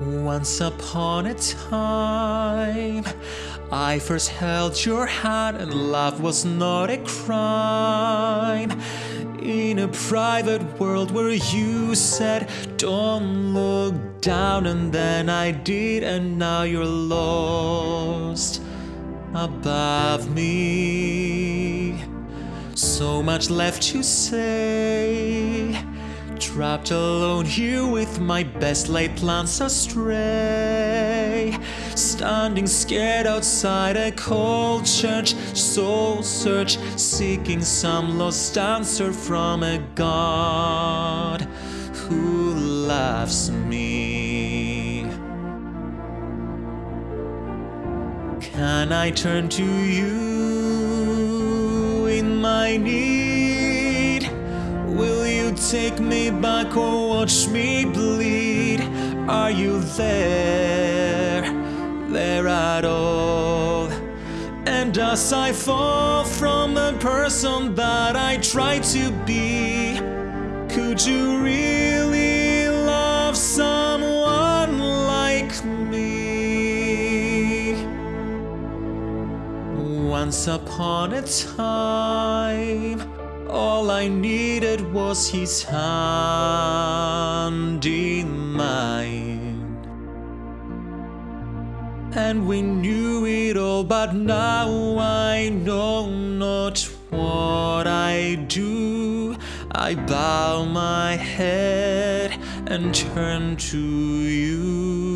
Once upon a time, I first held your hand, and love was not a crime. In a private world where you said, Don't look down, and then I did, and now you're lost above me. So much left to say. Trapped alone here with my best laid plans astray. Standing scared outside a cold church, soul search, seeking some lost answer from a God who loves me. Can I turn to you in my need? Take me back or watch me bleed? Are you there, there at all? And as I fall from the person that I try to be, could you really love someone like me? Once upon a time, I needed was his hand in mine. And we knew it all, but now I know not what I do. I bow my head and turn to you.